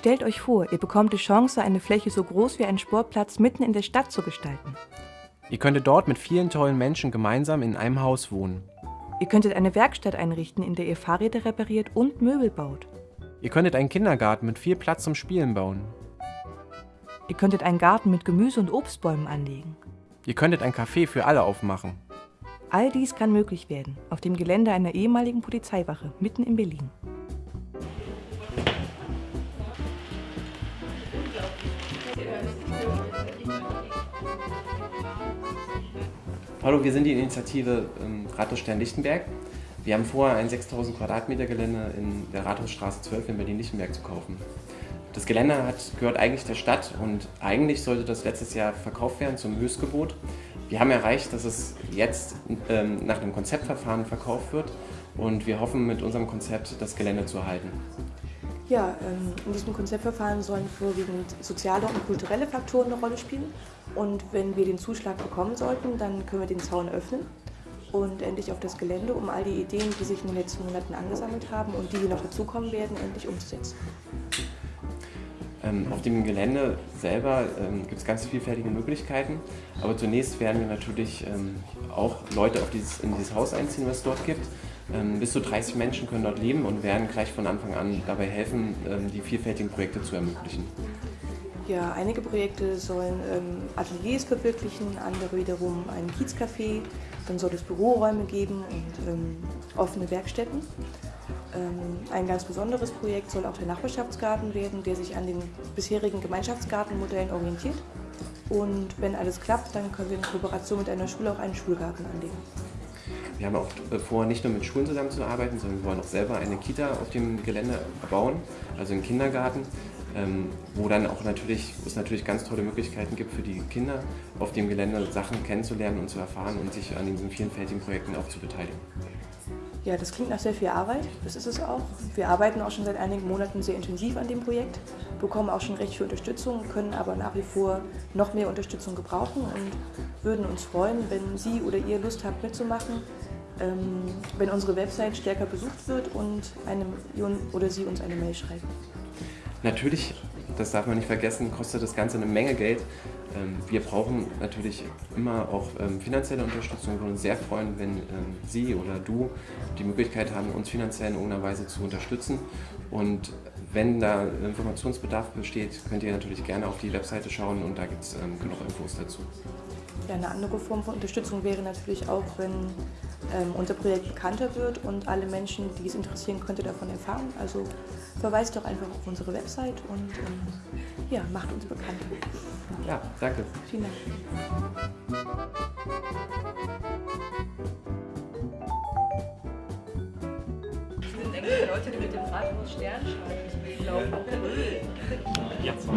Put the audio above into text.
Stellt euch vor, ihr bekommt die Chance, eine Fläche so groß wie ein Sportplatz mitten in der Stadt zu gestalten. Ihr könntet dort mit vielen tollen Menschen gemeinsam in einem Haus wohnen. Ihr könntet eine Werkstatt einrichten, in der ihr Fahrräder repariert und Möbel baut. Ihr könntet einen Kindergarten mit viel Platz zum Spielen bauen. Ihr könntet einen Garten mit Gemüse und Obstbäumen anlegen. Ihr könntet ein Café für alle aufmachen. All dies kann möglich werden, auf dem Gelände einer ehemaligen Polizeiwache mitten in Berlin. Hallo, wir sind die Initiative ähm, Rathausstern Lichtenberg. Wir haben vor, ein 6000 Quadratmeter Gelände in der Rathausstraße 12 in Berlin-Lichtenberg zu kaufen. Das Gelände hat, gehört eigentlich der Stadt und eigentlich sollte das letztes Jahr verkauft werden zum Höchstgebot. Wir haben erreicht, dass es jetzt ähm, nach einem Konzeptverfahren verkauft wird und wir hoffen mit unserem Konzept das Gelände zu erhalten. Ja, ähm, in diesem Konzeptverfahren sollen vorwiegend soziale und kulturelle Faktoren eine Rolle spielen. Und wenn wir den Zuschlag bekommen sollten, dann können wir den Zaun öffnen und endlich auf das Gelände, um all die Ideen, die sich in den letzten Monaten angesammelt haben und die hier noch dazukommen werden, endlich umzusetzen. Ähm, auf dem Gelände selber ähm, gibt es ganz vielfältige Möglichkeiten, aber zunächst werden wir natürlich ähm, auch Leute dieses, in dieses Haus einziehen, was es dort gibt. Bis zu 30 Menschen können dort leben und werden gleich von Anfang an dabei helfen, die vielfältigen Projekte zu ermöglichen. Ja, einige Projekte sollen Ateliers verwirklichen, andere wiederum ein Kiezcafé. Dann soll es Büroräume geben und offene Werkstätten. Ähm, ein ganz besonderes Projekt soll auch der Nachbarschaftsgarten werden, der sich an den bisherigen Gemeinschaftsgartenmodellen orientiert. Und wenn alles klappt, dann können wir in Kooperation mit einer Schule auch einen Schulgarten anlegen. Wir haben auch vor, nicht nur mit Schulen zusammenzuarbeiten, sondern wir wollen auch selber eine Kita auf dem Gelände bauen, also einen Kindergarten, ähm, wo dann auch natürlich, es natürlich ganz tolle Möglichkeiten gibt für die Kinder, auf dem Gelände Sachen kennenzulernen und zu erfahren und sich an diesen vielfältigen Projekten auch zu beteiligen. Ja, das klingt nach sehr viel Arbeit, das ist es auch. Wir arbeiten auch schon seit einigen Monaten sehr intensiv an dem Projekt, bekommen auch schon recht viel Unterstützung, können aber nach wie vor noch mehr Unterstützung gebrauchen und würden uns freuen, wenn Sie oder ihr Lust habt mitzumachen, ähm, wenn unsere Website stärker besucht wird und eine oder Sie uns eine Mail schreiben. Natürlich, das darf man nicht vergessen, kostet das Ganze eine Menge Geld. Ähm, wir brauchen natürlich immer auch ähm, finanzielle Unterstützung. Wir würden uns sehr freuen, wenn Sie oder du die Möglichkeit haben, uns finanziell in irgendeiner Weise zu unterstützen. Und wenn da Informationsbedarf besteht, könnt ihr natürlich gerne auf die Webseite schauen und da gibt es genug Infos dazu. Ja, eine andere Form von Unterstützung wäre natürlich auch, wenn ähm, unser Projekt bekannter wird und alle Menschen, die es interessieren könnte, davon erfahren. Also verweist doch einfach auf unsere Website und ähm, ja, macht uns bekannter. Ja, danke. Vielen Dank. Leute, die mit dem Rathaus Stern schreiben. Ich will laufen. Jetzt.